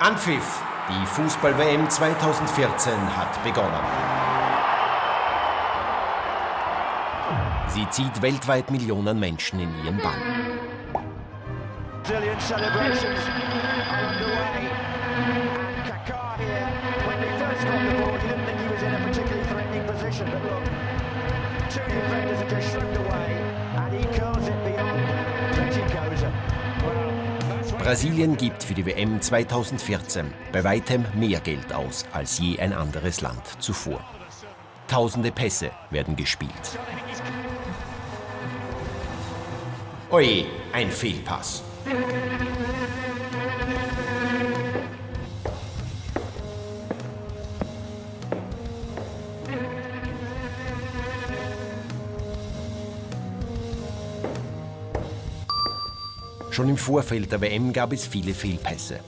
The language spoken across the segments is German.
Anpfiff. Die Fußball-WM 2014 hat begonnen. Sie zieht weltweit Millionen Menschen in ihren Bann. Brazilian celebrations are underway. Got the ball, he didn't think he was in a particularly threatening position. But look, two defenders are just shrugged away, and he curls it beyond Betty Koza. Brasilien gibt für die WM 2014 bei weitem mehr Geld aus als je ein anderes Land zuvor. Tausende Pässe werden gespielt. Oje, ein Fehlpass. Schon im Vorfeld der WM gab es viele Fehlpässe.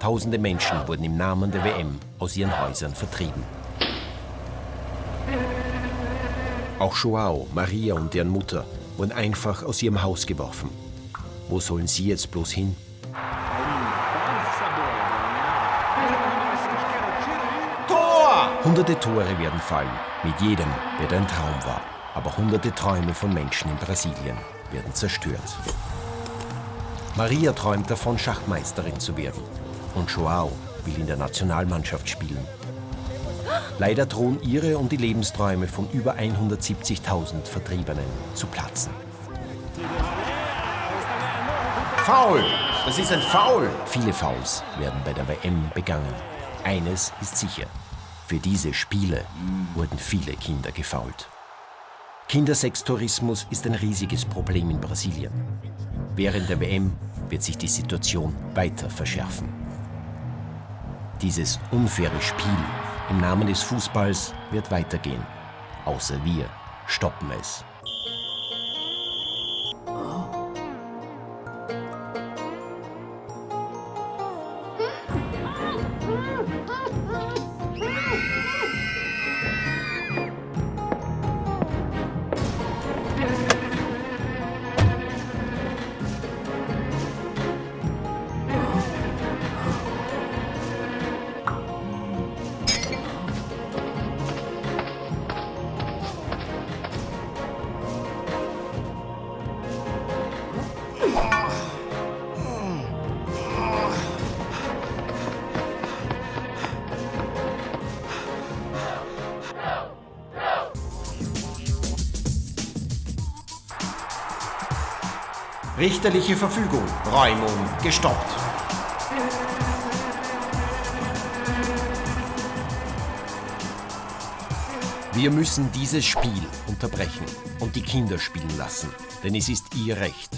Tausende Menschen wurden im Namen der WM aus ihren Häusern vertrieben. Auch Joao, Maria und deren Mutter wurden einfach aus ihrem Haus geworfen. Wo sollen sie jetzt bloß hin? Tor! Hunderte Tore werden fallen. Mit jedem wird ein Traum wahr. Aber hunderte Träume von Menschen in Brasilien werden zerstört. Maria träumt davon, Schachmeisterin zu werden. Und Joao will in der Nationalmannschaft spielen. Leider drohen ihre und die Lebensträume von über 170.000 Vertriebenen zu platzen. Foul! Das ist ein Foul! Viele Fouls werden bei der WM begangen. Eines ist sicher. Für diese Spiele wurden viele Kinder gefault. Kindersextourismus ist ein riesiges Problem in Brasilien. Während der WM wird sich die Situation weiter verschärfen. Dieses unfaire Spiel im Namen des Fußballs wird weitergehen. Außer wir stoppen es. Richterliche Verfügung. Räumung gestoppt. Wir müssen dieses Spiel unterbrechen und die Kinder spielen lassen, denn es ist ihr Recht.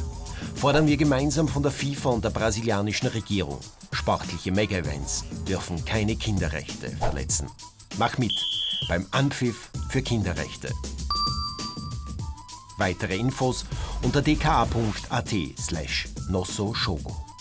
Fordern wir gemeinsam von der FIFA und der brasilianischen Regierung. Sportliche Mega-Events dürfen keine Kinderrechte verletzen. Mach mit beim Anpfiff für Kinderrechte. Weitere Infos unter dka.at slash nosso shogo.